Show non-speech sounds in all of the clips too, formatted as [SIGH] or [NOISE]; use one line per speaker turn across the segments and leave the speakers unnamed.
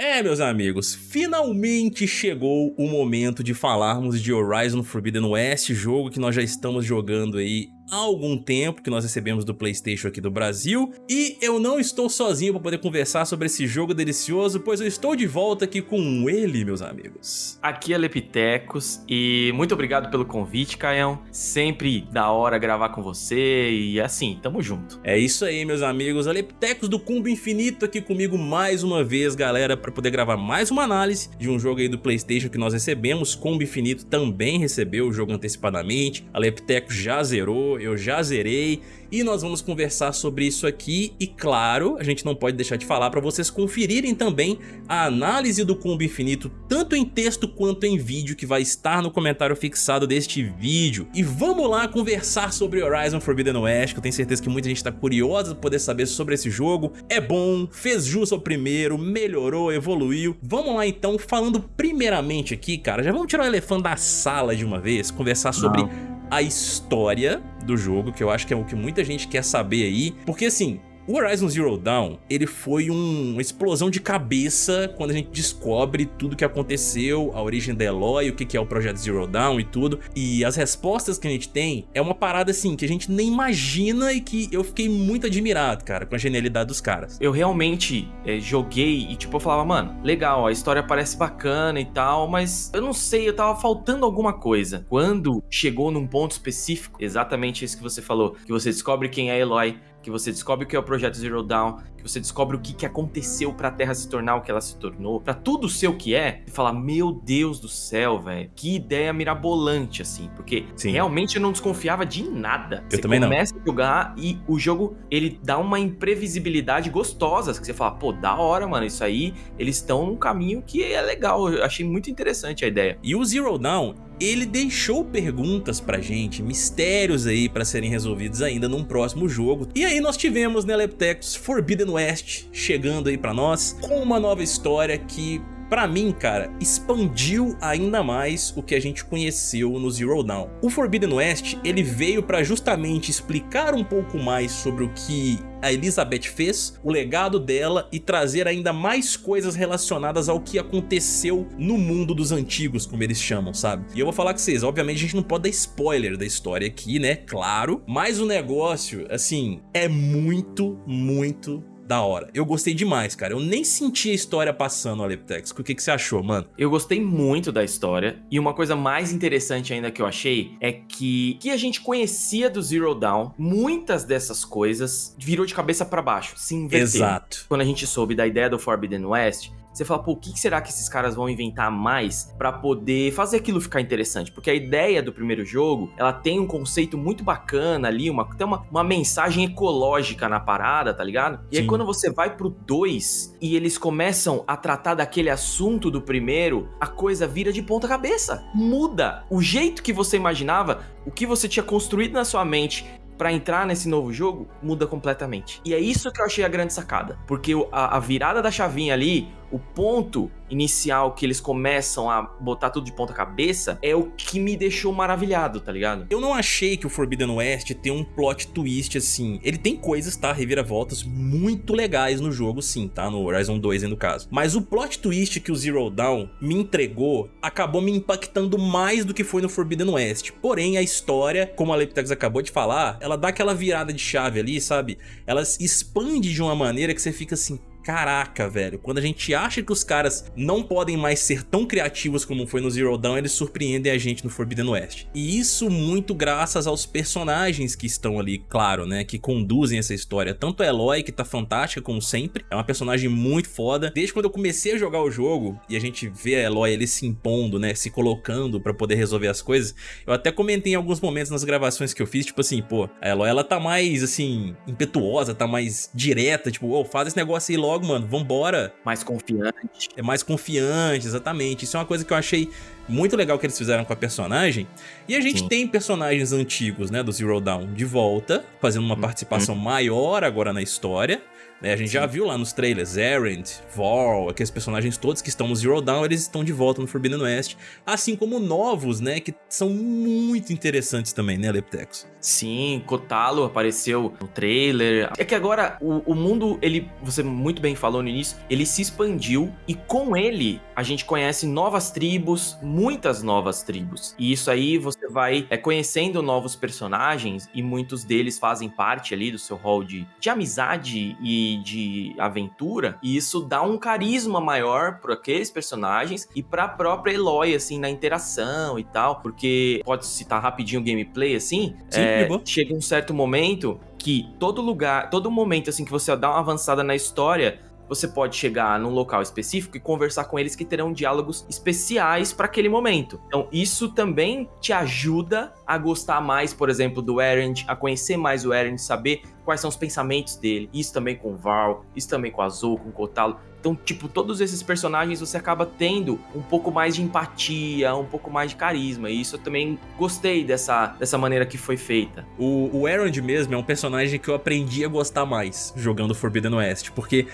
É, meus amigos, finalmente chegou o momento de falarmos de Horizon Forbidden West, jogo que nós já estamos jogando aí há algum tempo que nós recebemos do Playstation aqui do Brasil e eu não estou sozinho para poder conversar sobre esse jogo delicioso, pois eu estou de volta aqui com ele, meus amigos.
Aqui é Lepitecos e muito obrigado pelo convite, Caião. Sempre da hora gravar com você e assim, tamo junto.
É isso aí, meus amigos. A Lepitecos do Cumbo Infinito aqui comigo mais uma vez, galera, para poder gravar mais uma análise de um jogo aí do Playstation que nós recebemos. Cumbo Infinito também recebeu o jogo antecipadamente. A Lepitecos já zerou, eu já zerei e nós vamos conversar sobre isso aqui e claro, a gente não pode deixar de falar para vocês conferirem também a análise do Combo Infinito tanto em texto quanto em vídeo que vai estar no comentário fixado deste vídeo. E vamos lá conversar sobre Horizon Forbidden West, que eu tenho certeza que muita gente está curiosa para poder saber sobre esse jogo. É bom, fez jus ao primeiro, melhorou, evoluiu. Vamos lá então, falando primeiramente aqui, cara, já vamos tirar o elefante da sala de uma vez, conversar sobre... Não a história do jogo, que eu acho que é o que muita gente quer saber aí, porque assim, o Horizon Zero Dawn, ele foi um, uma explosão de cabeça quando a gente descobre tudo que aconteceu, a origem da Eloy, o que é o projeto Zero Dawn e tudo. E as respostas que a gente tem é uma parada assim que a gente nem imagina e que eu fiquei muito admirado, cara, com a genialidade dos caras.
Eu realmente é, joguei e tipo, eu falava, mano, legal, a história parece bacana e tal, mas eu não sei, eu tava faltando alguma coisa. Quando chegou num ponto específico, exatamente isso que você falou, que você descobre quem é a Eloy, que você descobre o que é o projeto Zero Dawn, que você descobre o que, que aconteceu pra Terra se tornar o que ela se tornou, pra tudo ser o que é, e falar, meu Deus do céu, velho, que ideia mirabolante, assim, porque Sim. realmente eu não desconfiava de nada.
Eu você também não.
começa a jogar e o jogo, ele dá uma imprevisibilidade gostosa, que você fala, pô, da hora, mano, isso aí, eles estão num caminho que é legal, eu achei muito interessante a ideia.
E o Zero Dawn, ele deixou perguntas pra gente, mistérios aí pra serem resolvidos ainda num próximo jogo. E aí nós tivemos, né, Leptecos, Forbidden West chegando aí pra nós, com uma nova história que Pra mim, cara, expandiu ainda mais o que a gente conheceu no Zero Dawn. O Forbidden West, ele veio pra justamente explicar um pouco mais sobre o que a Elizabeth fez, o legado dela e trazer ainda mais coisas relacionadas ao que aconteceu no mundo dos antigos, como eles chamam, sabe? E eu vou falar com vocês, obviamente a gente não pode dar spoiler da história aqui, né? Claro, mas o negócio, assim, é muito, muito da hora. Eu gostei demais, cara. Eu nem senti a história passando, Aleptex. O que, que você achou, mano?
Eu gostei muito da história. E uma coisa mais interessante ainda que eu achei é que que a gente conhecia do Zero Dawn, muitas dessas coisas virou de cabeça para baixo, se inverteu.
Exato.
Quando a gente soube da ideia do Forbidden West, você fala, pô, o que será que esses caras vão inventar mais para poder fazer aquilo ficar interessante? Porque a ideia do primeiro jogo, ela tem um conceito muito bacana ali, uma, tem uma, uma mensagem ecológica na parada, tá ligado? E Sim. aí quando você vai pro 2 e eles começam a tratar daquele assunto do primeiro, a coisa vira de ponta cabeça. Muda. O jeito que você imaginava, o que você tinha construído na sua mente para entrar nesse novo jogo muda completamente. E é isso que eu achei a grande sacada. Porque a, a virada da chavinha ali, o ponto inicial que eles começam a botar tudo de ponta cabeça é o que me deixou maravilhado, tá ligado?
Eu não achei que o Forbidden West tem um plot twist assim. Ele tem coisas, tá? Reviravoltas muito legais no jogo, sim, tá? No Horizon 2, no caso. Mas o plot twist que o Zero Dawn me entregou acabou me impactando mais do que foi no Forbidden West. Porém, a história, como a Leptex acabou de falar, ela dá aquela virada de chave ali, sabe? Ela expande de uma maneira que você fica assim, caraca, velho, quando a gente acha que os caras não podem mais ser tão criativos como foi no Zero Dawn, eles surpreendem a gente no Forbidden West. E isso muito graças aos personagens que estão ali, claro, né, que conduzem essa história. Tanto a Eloy, que tá fantástica como sempre, é uma personagem muito foda. Desde quando eu comecei a jogar o jogo e a gente vê a Eloy ele se impondo, né, se colocando pra poder resolver as coisas, eu até comentei em alguns momentos nas gravações que eu fiz, tipo assim, pô, a Eloy ela tá mais, assim, impetuosa, tá mais direta, tipo, oh, faz esse negócio aí logo logo, mano, vambora.
Mais confiante.
É mais confiante, exatamente. Isso é uma coisa que eu achei muito legal que eles fizeram com a personagem. E a gente Sim. tem personagens antigos, né, do Zero Dawn de volta, fazendo uma uhum. participação maior agora na história. Né? A gente Sim. já viu lá nos trailers, Erend, Vorl, aqueles personagens todos que estão no Zero Dawn, eles estão de volta no Forbidden West, assim como novos, né, que são muito interessantes também, né, Leptecos?
Sim, Kotalo apareceu no trailer. É que agora o, o mundo, ele, você muito bem falou no início, ele se expandiu e com ele a gente conhece novas tribos, muitas novas tribos. E isso aí você vai é, conhecendo novos personagens e muitos deles fazem parte ali do seu rol de, de amizade e de aventura. E isso dá um carisma maior para aqueles personagens e para a própria Eloy, assim, na interação e tal. Porque pode citar rapidinho o gameplay, assim. Sim, é, chega um certo momento que todo lugar, todo momento assim que você dá uma avançada na história, você pode chegar num local específico e conversar com eles que terão diálogos especiais para aquele momento. Então, isso também te ajuda a gostar mais, por exemplo, do Erend, a conhecer mais o Erend, saber quais são os pensamentos dele. Isso também com o Val, isso também com o Azul, com o Kotalo. Então, tipo, todos esses personagens você acaba tendo um pouco mais de empatia, um pouco mais de carisma. E isso eu também gostei dessa, dessa maneira que foi feita.
O, o Erond mesmo é um personagem que eu aprendi a gostar mais jogando Forbidden West, porque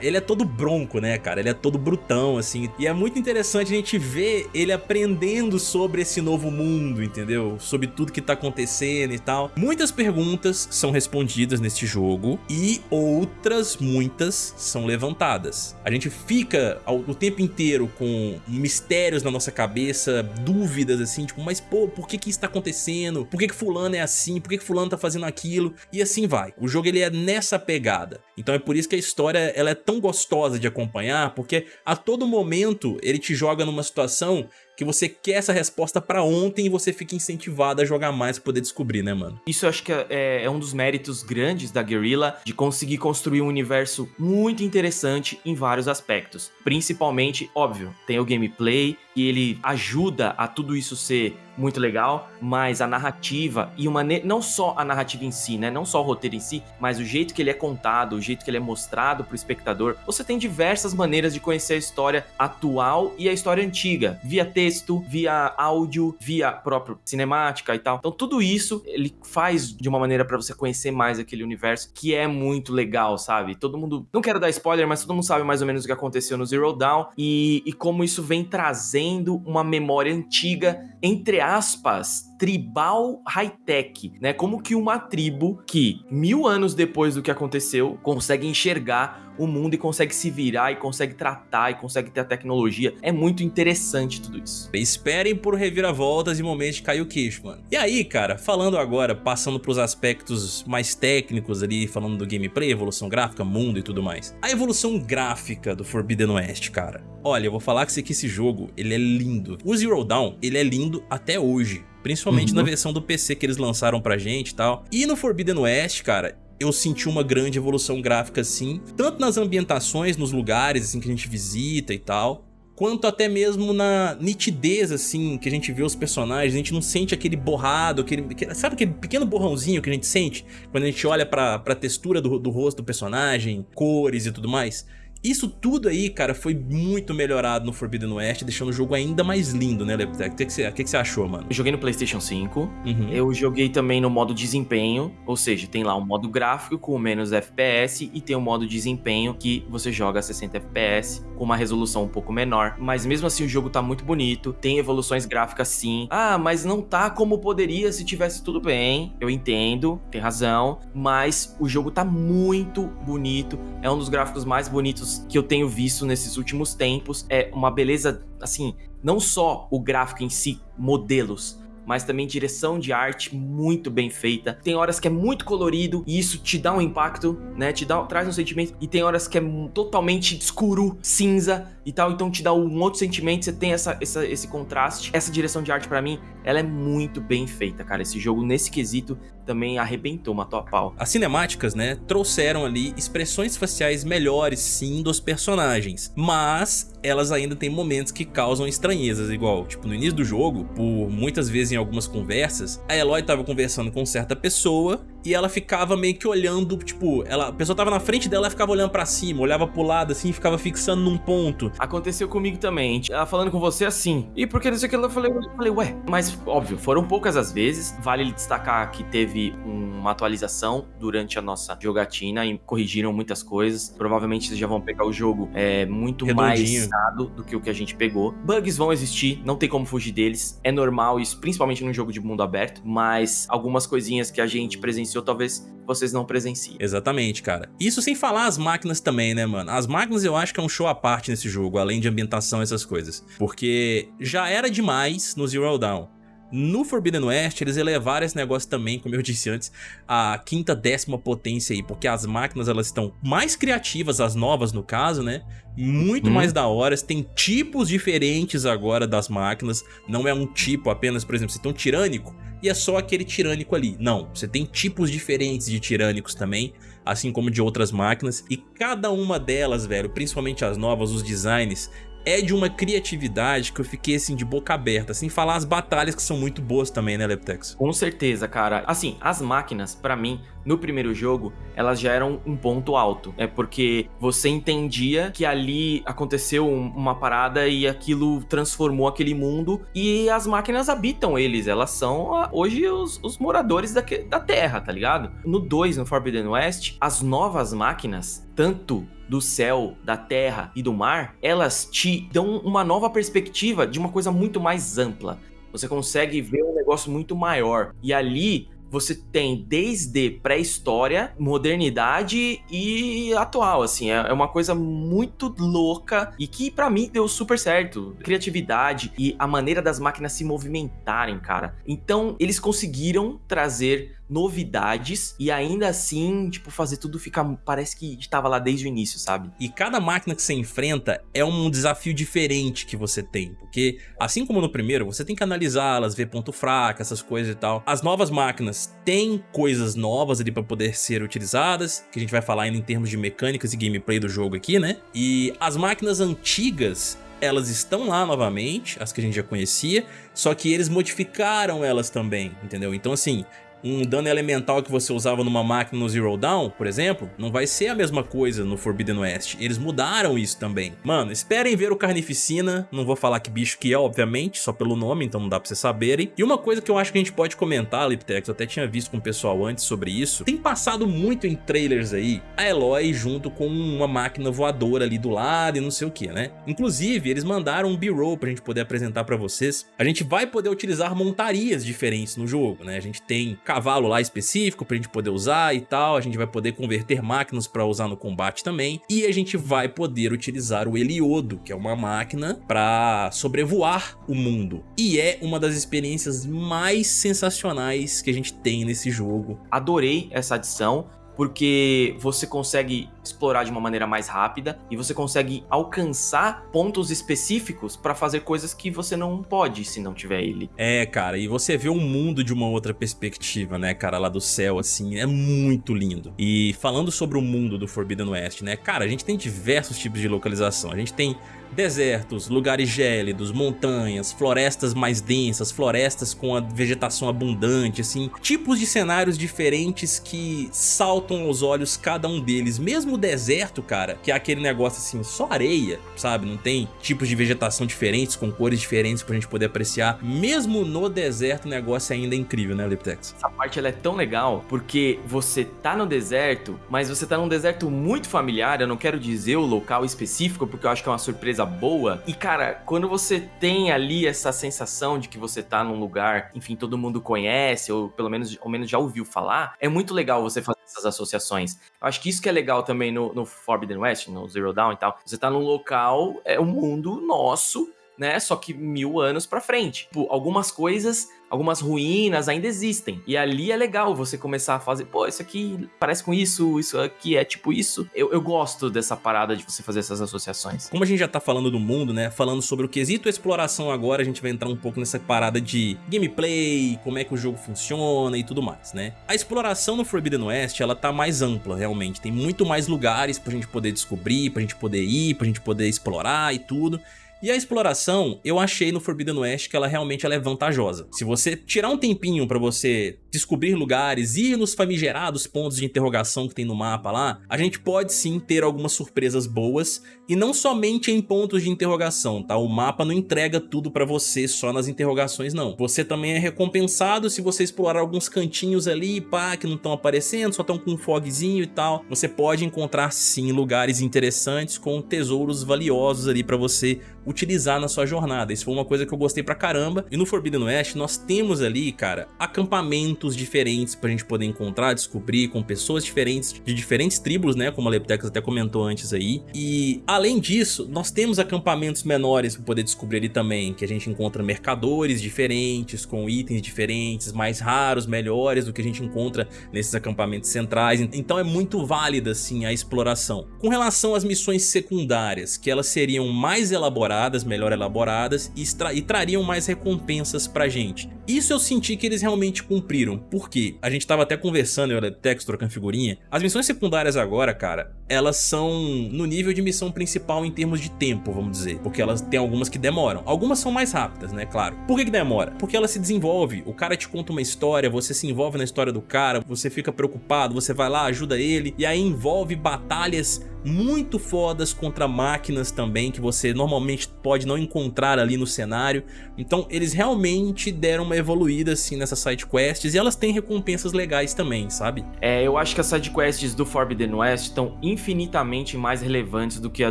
ele é todo bronco, né, cara? Ele é todo brutão, assim. E é muito interessante a gente ver ele aprendendo sobre esse novo mundo, entendeu? Sobre tudo que tá acontecendo e tal. Muitas perguntas são respondidas neste jogo e outras, muitas, são levantadas. A gente fica o tempo inteiro com mistérios na nossa cabeça, dúvidas assim, tipo, mas pô, por que que isso tá acontecendo? Por que que fulano é assim? Por que que fulano tá fazendo aquilo? E assim vai. O jogo ele é nessa pegada. Então é por isso que a história ela é tão gostosa de acompanhar, porque a todo momento ele te joga numa situação que você quer essa resposta para ontem e você fica incentivado a jogar mais pra poder descobrir, né, mano?
Isso eu acho que é, é um dos méritos grandes da Guerrilla, de conseguir construir um universo muito interessante em vários aspectos. Principalmente, óbvio, tem o gameplay, e ele ajuda a tudo isso ser muito legal, mas a narrativa e uma não só a narrativa em si, né, não só o roteiro em si, mas o jeito que ele é contado, o jeito que ele é mostrado pro espectador. Você tem diversas maneiras de conhecer a história atual e a história antiga, via texto, via áudio, via próprio cinemática e tal. Então tudo isso ele faz de uma maneira para você conhecer mais aquele universo que é muito legal, sabe? Todo mundo, não quero dar spoiler, mas todo mundo sabe mais ou menos o que aconteceu no Zero Dawn e, e como isso vem trazendo uma memória antiga, entre aspas, tribal high-tech, né? Como que uma tribo que mil anos depois do que aconteceu consegue enxergar o mundo e consegue se virar e consegue tratar e consegue ter a tecnologia. É muito interessante tudo isso.
Esperem por reviravoltas e momentos de cair o queixo, mano. E aí, cara, falando agora, passando pros aspectos mais técnicos ali, falando do gameplay, evolução gráfica, mundo e tudo mais. A evolução gráfica do Forbidden West, cara. Olha, eu vou falar que esse jogo, ele é lindo. O Zero Dawn, ele é lindo até hoje. Principalmente uhum. na versão do PC que eles lançaram pra gente e tal. E no Forbidden West, cara, eu senti uma grande evolução gráfica sim, tanto nas ambientações, nos lugares assim que a gente visita e tal, quanto até mesmo na nitidez, assim, que a gente vê os personagens, a gente não sente aquele borrado, aquele, sabe aquele pequeno borrãozinho que a gente sente quando a gente olha pra, pra textura do, do rosto do personagem, cores e tudo mais? Isso tudo aí, cara, foi muito melhorado no Forbidden West, deixando o jogo ainda mais lindo, né, Leptec? O que, você, que você achou, mano?
Eu joguei no PlayStation 5, uhum. eu joguei também no modo desempenho, ou seja, tem lá um modo gráfico com menos FPS e tem o um modo desempenho que você joga a 60 FPS com uma resolução um pouco menor. Mas mesmo assim o jogo tá muito bonito, tem evoluções gráficas sim. Ah, mas não tá como poderia se tivesse tudo bem. Eu entendo, tem razão, mas o jogo tá muito bonito, é um dos gráficos mais bonitos que eu tenho visto nesses últimos tempos. É uma beleza, assim, não só o gráfico em si, modelos, mas também direção de arte muito bem feita. Tem horas que é muito colorido e isso te dá um impacto, né? Te dá, traz um sentimento. E tem horas que é totalmente escuro, cinza e tal, então te dá um outro sentimento. Você tem essa, essa esse contraste. Essa direção de arte para mim, ela é muito bem feita, cara. Esse jogo nesse quesito também arrebentou, matou a pau.
As cinemáticas, né, trouxeram ali expressões faciais melhores, sim, dos personagens, mas elas ainda têm momentos que causam estranhezas, igual, tipo, no início do jogo, por muitas vezes em algumas conversas, a Eloy tava conversando com certa pessoa e ela ficava meio que olhando, tipo, ela, a pessoa tava na frente dela, ela ficava olhando pra cima, olhava pro lado assim ficava fixando num ponto.
Aconteceu comigo também, ela falando com você assim, e porque não sei o que, eu falei, eu falei, ué, mas óbvio, foram poucas as vezes, vale destacar que teve uma atualização durante a nossa jogatina e corrigiram muitas coisas. Provavelmente vocês já vão pegar o jogo é, muito Redondinho. mais do que o que a gente pegou. Bugs vão existir, não tem como fugir deles. É normal isso, principalmente num jogo de mundo aberto, mas algumas coisinhas que a gente presenciou talvez vocês não presenciem.
Exatamente, cara. Isso sem falar as máquinas também, né, mano? As máquinas eu acho que é um show à parte nesse jogo, além de ambientação e essas coisas. Porque já era demais no Zero Dawn. No Forbidden West, eles elevaram esse negócio também, como eu [LAUGHS] disse antes, a quinta, décima potência aí, porque as máquinas elas estão mais criativas, as novas no caso, né? Muito hum. mais da hora, tem tipos diferentes agora das máquinas, não é um tipo apenas, por exemplo, você tem um tirânico e é só aquele tirânico ali. Não, você tem tipos diferentes de tirânicos também, assim como de outras máquinas, e cada uma delas, velho, principalmente as novas, os designs, é de uma criatividade que eu fiquei assim de boca aberta, sem falar as batalhas que são muito boas também, né, Leptex?
Com certeza, cara. Assim, as máquinas, para mim, no primeiro jogo, elas já eram um ponto alto. É porque você entendia que ali aconteceu uma parada e aquilo transformou aquele mundo e as máquinas habitam eles. Elas são hoje os, os moradores da, da Terra, tá ligado? No 2, no Forbidden West, as novas máquinas, tanto do céu, da terra e do mar, elas te dão uma nova perspectiva de uma coisa muito mais ampla. Você consegue ver um negócio muito maior. E ali você tem desde pré-história, modernidade e atual, assim, é, é uma coisa muito louca e que para mim deu super certo. Criatividade e a maneira das máquinas se movimentarem, cara. Então, eles conseguiram trazer novidades e ainda assim, tipo, fazer tudo ficar. Parece que estava lá desde o início, sabe?
E cada máquina que você enfrenta é um desafio diferente que você tem. Porque, assim como no primeiro, você tem que analisá-las, ver ponto fraco, essas coisas e tal. As novas máquinas têm coisas novas ali para poder ser utilizadas, que a gente vai falar ainda em termos de mecânicas e gameplay do jogo aqui, né? E as máquinas antigas elas estão lá novamente, as que a gente já conhecia, só que eles modificaram elas também, entendeu? Então assim, um dano elemental que você usava numa máquina no Zero Dawn, por exemplo, não vai ser a mesma coisa no Forbidden West. Eles mudaram isso também. Mano, esperem ver o Carnificina, não vou falar que bicho que é, obviamente, só pelo nome, então não dá pra vocês saberem. E uma coisa que eu acho que a gente pode comentar, Liptex, eu até tinha visto com o pessoal antes sobre isso, tem passado muito em trailers aí, a Eloy junto com uma máquina voadora ali do lado e não sei o que, né? Inclusive, eles mandaram um B-roll pra gente poder apresentar pra vocês. A gente vai poder utilizar montarias diferentes no jogo, né? A gente tem cavalo lá específico pra gente poder usar e tal, a gente vai poder converter máquinas pra usar no combate também, e a gente vai poder utilizar o Heliodo, que é uma máquina pra sobrevoar o mundo, e é uma das experiências mais sensacionais que a gente tem nesse jogo.
Adorei essa adição, porque você consegue explorar de uma maneira mais rápida e você consegue alcançar pontos específicos para fazer coisas que você não pode se não tiver ele.
É, cara, e você vê o um mundo de uma outra perspectiva, né, cara, lá do céu, assim, é muito lindo. E falando sobre o mundo do Forbidden West, né, cara, a gente tem diversos tipos de localização. A gente tem Desertos, lugares gélidos, montanhas, florestas mais densas, florestas com a vegetação abundante, assim, tipos de cenários diferentes que saltam aos olhos cada um deles. Mesmo o deserto, cara, que é aquele negócio assim, só areia, sabe? Não tem tipos de vegetação diferentes, com cores diferentes pra gente poder apreciar. Mesmo no deserto, o negócio ainda é incrível, né, Liptex?
Essa parte ela é tão legal porque você tá no deserto, mas você tá num deserto muito familiar. Eu não quero dizer o local específico porque eu acho que é uma surpresa coisa boa. E, cara, quando você tem ali essa sensação de que você tá num lugar, enfim, todo mundo conhece, ou pelo menos, ao menos já ouviu falar, é muito legal você fazer essas associações. Eu acho que isso que é legal também no, no Forbidden West, no Zero Dawn e tal. Você tá num local, é um mundo nosso, né? Só que mil anos pra frente. Tipo, algumas coisas algumas ruínas ainda existem. E ali é legal você começar a fazer, pô, isso aqui parece com isso, isso aqui é tipo isso. Eu, eu gosto dessa parada de você fazer essas associações.
Como a gente já tá falando do mundo, né, falando sobre o quesito exploração agora, a gente vai entrar um pouco nessa parada de gameplay, como é que o jogo funciona e tudo mais, né. A exploração no Forbidden West, ela tá mais ampla, realmente. Tem muito mais lugares pra gente poder descobrir, pra gente poder ir, pra gente poder explorar e tudo. E a exploração, eu achei no Forbidden West que ela realmente ela é vantajosa. Se você tirar um tempinho pra você descobrir lugares, ir nos famigerados pontos de interrogação que tem no mapa lá, a gente pode sim ter algumas surpresas boas, e não somente em pontos de interrogação, tá? O mapa não entrega tudo pra você só nas interrogações, não. Você também é recompensado se você explorar alguns cantinhos ali, pá, que não estão aparecendo, só estão com um fogzinho e tal. Você pode encontrar sim lugares interessantes com tesouros valiosos ali pra você utilizar na sua jornada. Isso foi uma coisa que eu gostei pra caramba. E no Forbidden West nós temos ali, cara, acampamentos diferentes pra gente poder encontrar, descobrir com pessoas diferentes, de diferentes tribos, né, como a Leptex até comentou antes aí. E além disso, nós temos acampamentos menores pra poder descobrir ali também, que a gente encontra mercadores diferentes, com itens diferentes, mais raros, melhores do que a gente encontra nesses acampamentos centrais. Então é muito válida, assim, a exploração. Com relação às missões secundárias, que elas seriam mais elaboradas melhor elaboradas e, e trariam mais recompensas pra gente. Isso eu senti que eles realmente cumpriram, porque a gente tava até conversando, eu era Tex trocando figurinha, as missões secundárias agora, cara, elas são no nível de missão principal em termos de tempo, vamos dizer, porque elas tem algumas que demoram, algumas são mais rápidas, né, claro. Por que que demora? Porque ela se desenvolve, o cara te conta uma história, você se envolve na história do cara, você fica preocupado, você vai lá, ajuda ele, e aí envolve batalhas muito fodas contra máquinas também, que você normalmente pode não encontrar ali no cenário. Então eles realmente deram uma evoluída assim nessas sidequests e elas têm recompensas legais também, sabe?
É, eu acho que as sidequests do Forbidden West estão infinitamente mais relevantes do que a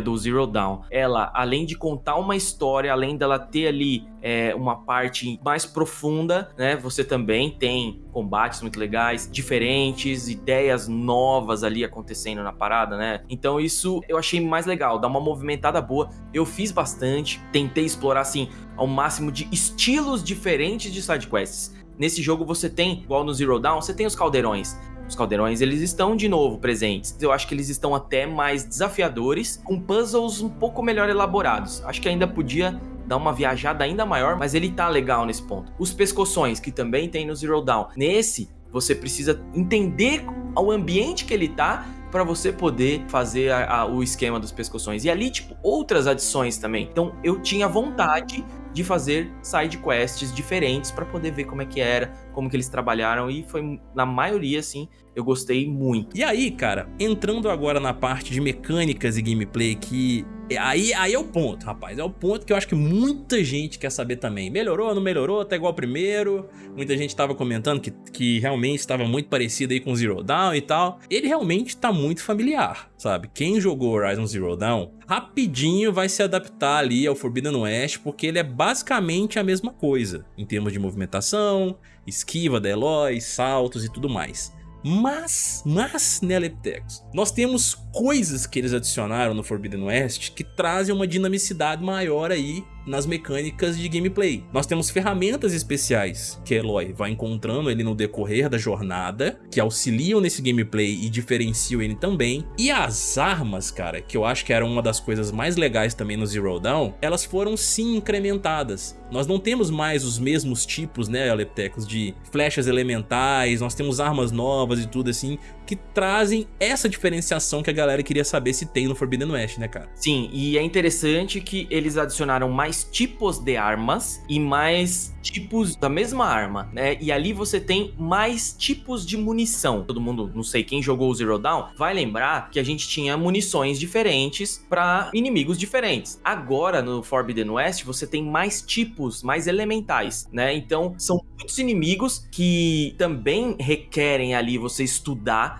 do Zero Dawn. Ela, além de contar uma história, além dela ter ali é, uma parte mais profunda, né? Você também tem combates muito legais, diferentes, ideias novas ali acontecendo na parada, né? Então isso eu achei mais legal, dá uma movimentada boa. Eu fiz bastante, tentei explorar assim ao máximo de estilos diferentes de sidequests. Nesse jogo você tem, igual no Zero Dawn, você tem os caldeirões. Os caldeirões eles estão de novo presentes. Eu acho que eles estão até mais desafiadores, com puzzles um pouco melhor elaborados. Acho que ainda podia dar uma viajada ainda maior, mas ele tá legal nesse ponto. Os pescoções, que também tem no Zero Dawn. Nesse, você precisa entender o ambiente que ele tá para você poder fazer a, a, o esquema dos pescoções. E ali, tipo, outras adições também. Então, eu tinha vontade de fazer side quests diferentes para poder ver como é que era, como que eles trabalharam e foi na maioria assim, eu gostei muito.
E aí, cara, entrando agora na parte de mecânicas e gameplay que Aí, aí é o ponto, rapaz. É o ponto que eu acho que muita gente quer saber também. Melhorou, não melhorou? Tá igual primeiro. Muita gente tava comentando que, que realmente estava muito parecido aí com Zero Dawn e tal. Ele realmente tá muito familiar, sabe? Quem jogou Horizon Zero Dawn, rapidinho vai se adaptar ali ao Forbidden West, porque ele é basicamente a mesma coisa. Em termos de movimentação, esquiva da Eloy, saltos e tudo mais. Mas, mas, né, Leptex, nós temos coisas que eles adicionaram no Forbidden West que trazem uma dinamicidade maior aí nas mecânicas de gameplay. Nós temos ferramentas especiais que Eloy vai encontrando ele no decorrer da jornada, que auxiliam nesse gameplay e diferenciam ele também. E as armas, cara, que eu acho que era uma das coisas mais legais também no Zero Dawn, elas foram sim incrementadas. Nós não temos mais os mesmos tipos, né, Aleptecos, de flechas elementais, nós temos armas novas e tudo assim, que trazem essa diferenciação que a galera queria saber se tem no Forbidden West, né, cara?
Sim, e é interessante que eles adicionaram mais tipos de armas e mais tipos da mesma arma, né? E ali você tem mais tipos de munição. Todo mundo, não sei quem jogou o Zero Dawn, vai lembrar que a gente tinha munições diferentes para inimigos diferentes. Agora no Forbidden West você tem mais tipos, mais elementais, né? Então são muitos inimigos que também requerem ali você estudar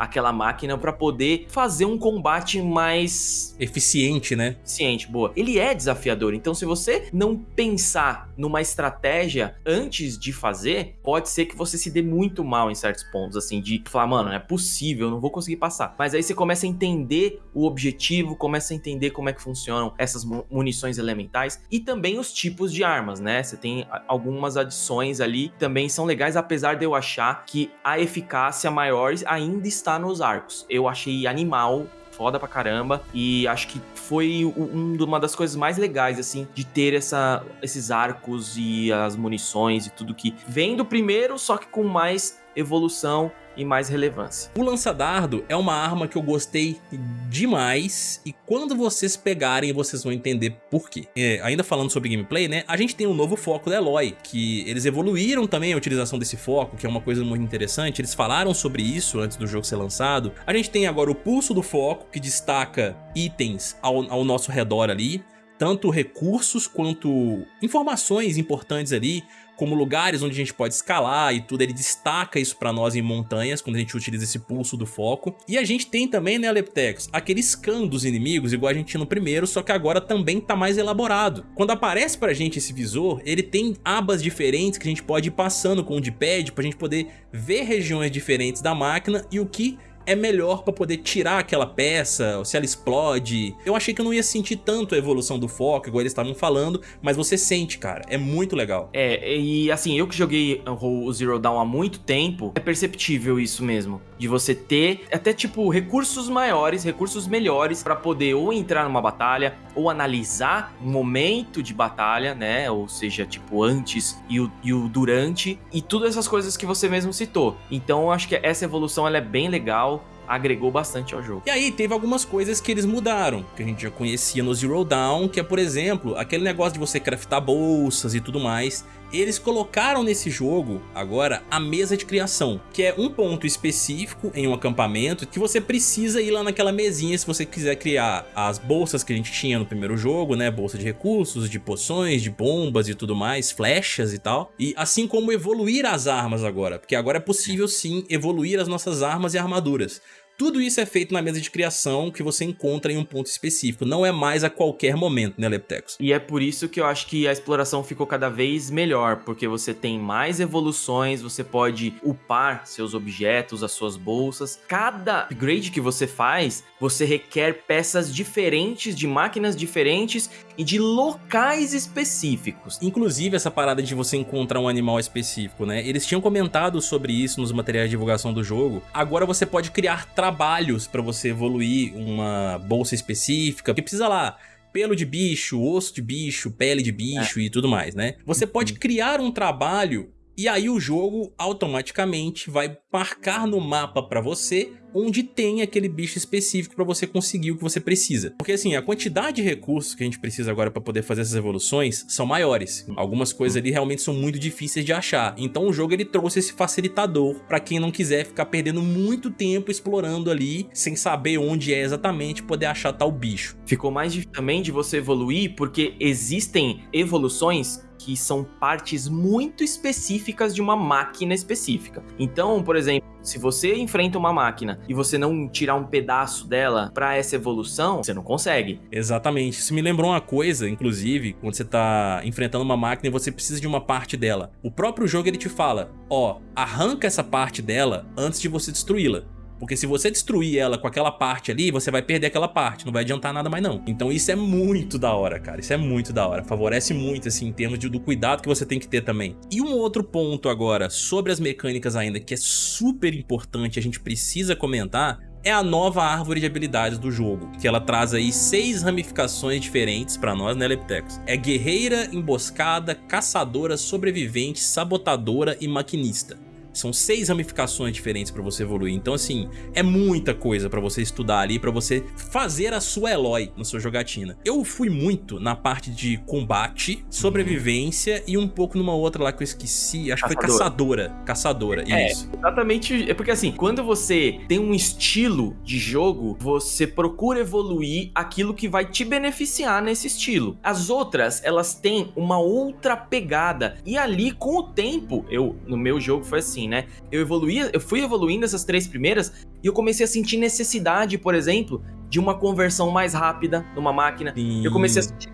aquela máquina para poder fazer um combate mais
eficiente, né?
Eficiente, boa. Ele é desafiador, então se você não pensar numa estratégia antes de fazer, pode ser que você se dê muito mal em certos pontos, assim, de falar, mano, não é possível, eu não vou conseguir passar. Mas aí você começa a entender o objetivo, começa a entender como é que funcionam essas munições elementais e também os tipos de armas, né? Você tem algumas adições ali que também são legais, apesar de eu achar que a eficácia maior ainda está está nos arcos. Eu achei animal foda pra caramba e acho que foi um, uma das coisas mais legais, assim, de ter essa, esses arcos e as munições e tudo que vem do primeiro, só que com mais evolução e mais relevância.
O lança-dardo é uma arma que eu gostei demais e quando vocês pegarem vocês vão entender por quê. É, ainda falando sobre gameplay, né, a gente tem um novo foco da Eloy, que eles evoluíram também a utilização desse foco, que é uma coisa muito interessante, eles falaram sobre isso antes do jogo ser lançado. A gente tem agora o pulso do foco, que destaca itens ao, ao nosso redor ali, tanto recursos quanto informações importantes ali, como lugares onde a gente pode escalar e tudo, ele destaca isso pra nós em montanhas, quando a gente utiliza esse pulso do foco. E a gente tem também, né, Leptex, aquele scan dos inimigos, igual a gente tinha no primeiro, só que agora também tá mais elaborado. Quando aparece pra gente esse visor, ele tem abas diferentes que a gente pode ir passando com o D-pad pra gente poder ver regiões diferentes da máquina e o que é melhor pra poder tirar aquela peça, se ela explode. Eu achei que eu não ia sentir tanto a evolução do foco, igual eles estavam falando, mas você sente, cara, é muito legal.
É, e assim, eu que joguei o Zero Dawn há muito tempo, é perceptível isso mesmo, de você ter até tipo recursos maiores, recursos melhores pra poder ou entrar numa batalha, ou analisar um momento de batalha, né, ou seja, tipo antes e o, e o durante, e todas essas coisas que você mesmo citou. Então eu acho que essa evolução ela é bem legal, agregou bastante ao jogo.
E aí teve algumas coisas que eles mudaram, que a gente já conhecia no Zero Dawn, que é por exemplo, aquele negócio de você craftar bolsas e tudo mais, eles colocaram nesse jogo, agora, a mesa de criação, que é um ponto específico em um acampamento que você precisa ir lá naquela mesinha se você quiser criar as bolsas que a gente tinha no primeiro jogo, né? Bolsa de recursos, de poções, de bombas e tudo mais, flechas e tal. E assim como evoluir as armas agora, porque agora é possível sim evoluir as nossas armas e armaduras. Tudo isso é feito na mesa de criação que você encontra em um ponto específico, não é mais a qualquer momento, né, Leptecos?
E é por isso que eu acho que a exploração ficou cada vez melhor, porque você tem mais evoluções, você pode upar seus objetos, as suas bolsas. Cada upgrade que você faz, você requer peças diferentes, de máquinas diferentes e de locais específicos.
Inclusive essa parada de você encontrar um animal específico, né? Eles tinham comentado sobre isso nos materiais de divulgação do jogo. Agora você pode criar trabalhos trabalhos para você evoluir uma bolsa específica, que precisa lá pelo de bicho, osso de bicho, pele de bicho é. e tudo mais, né? Você pode uhum. criar um trabalho e aí o jogo automaticamente vai marcar no mapa para você onde tem aquele bicho específico para você conseguir o que você precisa. Porque assim, a quantidade de recursos que a gente precisa agora para poder fazer essas evoluções são maiores. Algumas coisas ali realmente são muito difíceis de achar. Então o jogo ele trouxe esse facilitador para quem não quiser ficar perdendo muito tempo explorando ali, sem saber onde é exatamente poder achar tal bicho.
Ficou mais difícil também de você evoluir porque existem evoluções que são partes muito específicas de uma máquina específica. Então, por exemplo, se você enfrenta uma máquina e você não tirar um pedaço dela para essa evolução, você não consegue.
Exatamente. Isso me lembrou uma coisa, inclusive, quando você tá enfrentando uma máquina e você precisa de uma parte dela. O próprio jogo ele te fala, ó, arranca essa parte dela antes de você destruí-la. Porque se você destruir ela com aquela parte ali, você vai perder aquela parte, não vai adiantar nada mais não. Então isso é muito da hora, cara, isso é muito da hora. Favorece muito, assim, em termos de, do cuidado que você tem que ter também. E um outro ponto agora, sobre as mecânicas ainda, que é super importante, a gente precisa comentar, é a nova árvore de habilidades do jogo, que ela traz aí seis ramificações diferentes para nós, né, Leptecos? É guerreira, emboscada, caçadora, sobrevivente, sabotadora e maquinista. São seis ramificações diferentes para você evoluir. Então, assim, é muita coisa para você estudar ali, para você fazer a sua Eloy na sua jogatina. Eu fui muito na parte de combate, sobrevivência uhum. e um pouco numa outra lá que eu esqueci. Acho Caçador. que foi caçadora. Caçadora,
é,
isso.
Exatamente. É porque, assim, quando você tem um estilo de jogo, você procura evoluir aquilo que vai te beneficiar nesse estilo. As outras, elas têm uma outra pegada. E ali, com o tempo, eu, no meu jogo foi assim, assim, né? Eu evoluía, eu fui evoluindo essas três primeiras e eu comecei a sentir necessidade, por exemplo, de uma conversão mais rápida numa máquina. Sim. Eu comecei a sentir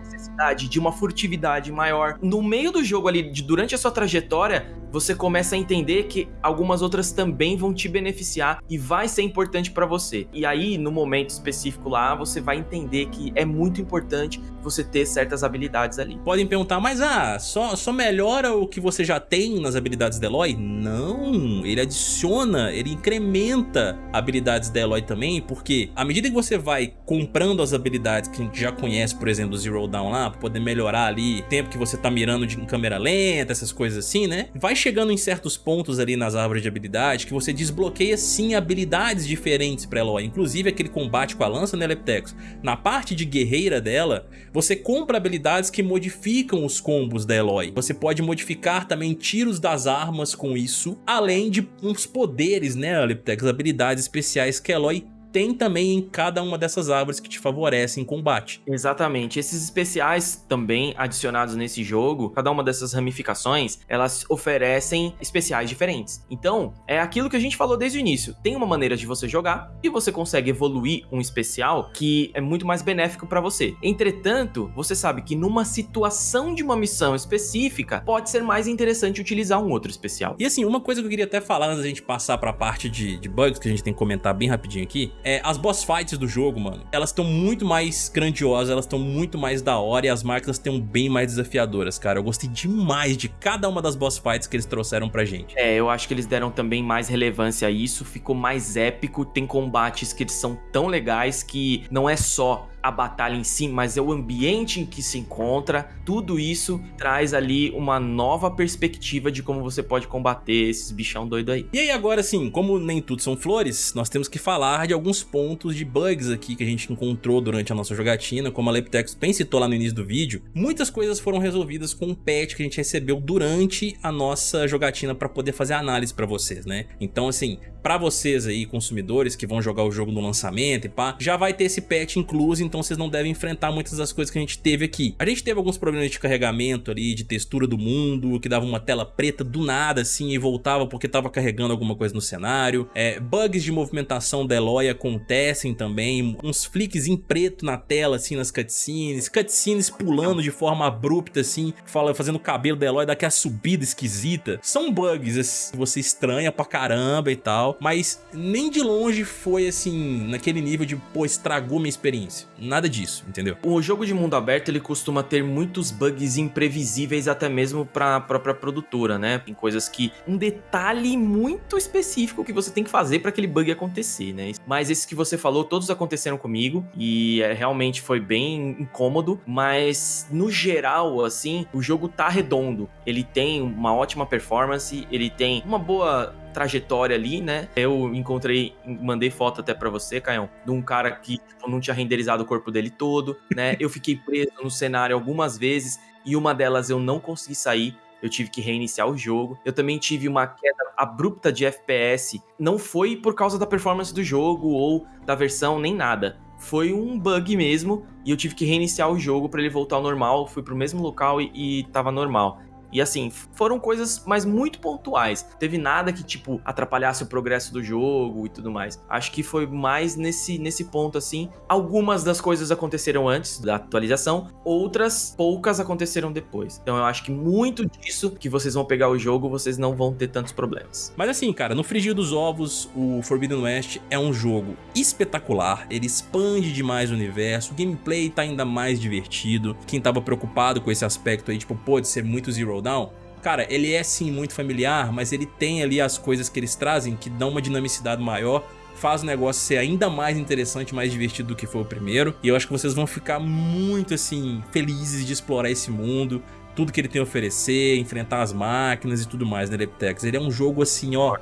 de uma furtividade maior. No meio do jogo ali, de, durante a sua trajetória, você começa a entender que algumas outras também vão te beneficiar e vai ser importante para você. E aí, no momento específico lá, você vai entender que é muito importante você ter certas habilidades ali.
Podem perguntar, mas ah, só, só melhora o que você já tem nas habilidades da Eloy? Não, ele adiciona, ele incrementa habilidades da Eloy também, porque à medida que você vai comprando as habilidades que a gente já conhece, por exemplo, do Zero Down lá, pra poder melhorar ali o tempo que você tá mirando de, câmera lenta, essas coisas assim, né? Vai chegando em certos pontos ali nas árvores de habilidade que você desbloqueia sim habilidades diferentes pra Eloy, inclusive aquele combate com a lança, né, Leptex? Na parte de guerreira dela, você compra habilidades que modificam os combos da Eloy. Você pode modificar também tiros das armas com isso, além de uns poderes, né, Leptex? Habilidades especiais que a Eloy tem também em cada uma dessas árvores que te favorecem em combate.
Exatamente. Esses especiais também adicionados nesse jogo, cada uma dessas ramificações, elas oferecem especiais diferentes. Então, é aquilo que a gente falou desde o início. Tem uma maneira de você jogar e você consegue evoluir um especial que é muito mais benéfico para você. Entretanto, você sabe que numa situação de uma missão específica, pode ser mais interessante utilizar um outro especial.
E assim, uma coisa que eu queria até falar antes da gente passar para a parte de, de bugs, que a gente tem que comentar bem rapidinho aqui, é, as boss fights do jogo, mano, elas estão muito mais grandiosas, elas estão muito mais da hora e as máquinas estão bem mais desafiadoras, cara. Eu gostei demais de cada uma das boss fights que eles trouxeram pra gente.
É, eu acho que eles deram também mais relevância a isso, ficou mais épico, tem combates que são tão legais que não é só a batalha em si, mas é o ambiente em que se encontra. Tudo isso traz ali uma nova perspectiva de como você pode combater esses bichão doido aí.
E aí agora sim, como nem tudo são flores, nós temos que falar de alguns pontos de bugs aqui que a gente encontrou durante a nossa jogatina, como a Leptex bem citou lá no início do vídeo. Muitas coisas foram resolvidas com um patch que a gente recebeu durante a nossa jogatina para poder fazer análise para vocês, né? Então assim, para vocês aí consumidores que vão jogar o jogo no lançamento e pá, já vai ter esse patch incluso, então vocês não devem enfrentar muitas das coisas que a gente teve aqui. A gente teve alguns problemas de carregamento ali, de textura do mundo, que dava uma tela preta do nada assim e voltava porque tava carregando alguma coisa no cenário. É, bugs de movimentação da Eloy acontecem também, uns flicks em preto na tela assim nas cutscenes, cutscenes pulando de forma abrupta assim, fala, fazendo o cabelo da Eloy daquela subida esquisita. São bugs assim, você estranha pra caramba e tal, mas nem de longe foi assim, naquele nível de, pô, estragou minha experiência nada disso, entendeu?
O jogo de mundo aberto ele costuma ter muitos bugs imprevisíveis até mesmo para própria produtora, né? Tem coisas que um detalhe muito específico que você tem que fazer para aquele bug acontecer, né? Mas esses que você falou, todos aconteceram comigo e é, realmente foi bem incômodo, mas no geral, assim, o jogo tá redondo. Ele tem uma ótima performance, ele tem uma boa trajetória ali, né? Eu encontrei, mandei foto até para você, Caião, de um cara que tipo, não tinha renderizado o corpo dele todo, né? [LAUGHS] Eu fiquei preso no cenário algumas vezes e uma delas eu não consegui sair. Eu tive que reiniciar o jogo. Eu também tive uma queda abrupta de FPS. Não foi por causa da performance do jogo ou da versão, nem nada foi um bug mesmo e eu tive que reiniciar o jogo para ele voltar ao normal. Fui pro mesmo local e, e tava normal. E assim, foram coisas, mas muito pontuais. Teve nada que, tipo, atrapalhasse o progresso do jogo e tudo mais. Acho que foi mais nesse, nesse ponto, assim. Algumas das coisas aconteceram antes da atualização, outras poucas aconteceram depois. Então eu acho que muito disso que vocês vão pegar o jogo, vocês não vão ter tantos problemas.
Mas assim, cara, no frigir dos ovos, o Forbidden West é um jogo espetacular. Ele expande demais o universo, o gameplay tá ainda mais divertido. Quem tava preocupado com esse aspecto aí, tipo, pode ser muito Zero Down, cara, ele é sim muito familiar, mas ele tem ali as coisas que eles trazem que dão uma dinamicidade maior, faz o negócio ser ainda mais interessante, mais divertido do que foi o primeiro. E eu acho que vocês vão ficar muito assim felizes de explorar esse mundo, tudo que ele tem a oferecer, enfrentar as máquinas e tudo mais, né, Leptex? Ele é um jogo assim, ó,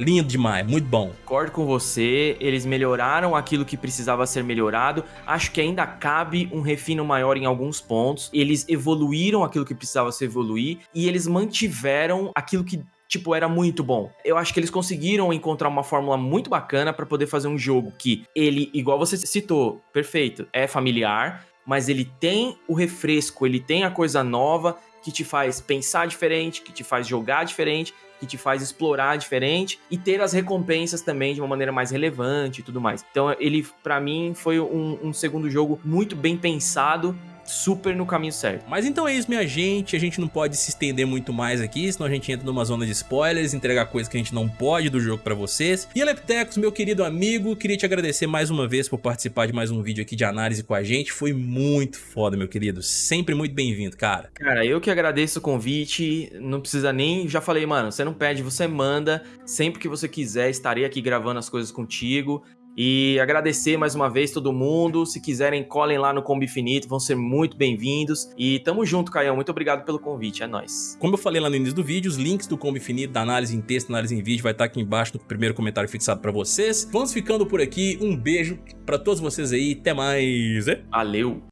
lindo demais, muito bom.
Concordo com você, eles melhoraram aquilo que precisava ser melhorado, acho que ainda cabe um refino maior em alguns pontos, eles evoluíram aquilo que precisava se evoluir e eles mantiveram aquilo que tipo, era muito bom. Eu acho que eles conseguiram encontrar uma fórmula muito bacana para poder fazer um jogo que ele, igual você citou, perfeito, é familiar, mas ele tem o refresco, ele tem a coisa nova que te faz pensar diferente, que te faz jogar diferente, que te faz explorar diferente e ter as recompensas também de uma maneira mais relevante e tudo mais. Então ele, para mim, foi um, um segundo jogo muito bem pensado super no caminho certo.
Mas então é isso, minha gente. A gente não pode se estender muito mais aqui, senão a gente entra numa zona de spoilers, entregar coisas que a gente não pode do jogo pra vocês. E Eleptecos, meu querido amigo, queria te agradecer mais uma vez por participar de mais um vídeo aqui de análise com a gente. Foi muito foda, meu querido. Sempre muito bem-vindo, cara.
Cara, eu que agradeço o convite. Não precisa nem... Já falei, mano, você não pede, você manda. Sempre que você quiser, estarei aqui gravando as coisas contigo. E agradecer mais uma vez todo mundo. Se quiserem, colhem lá no Combo Infinito, vão ser muito bem-vindos. E tamo junto, Caião. Muito obrigado pelo convite, é nóis.
Como eu falei lá no início do vídeo, os links do Combo Infinito, da análise em texto, análise em vídeo, vai estar aqui embaixo no primeiro comentário fixado pra vocês. Vamos ficando por aqui. Um beijo pra todos vocês aí. Até mais.
Valeu!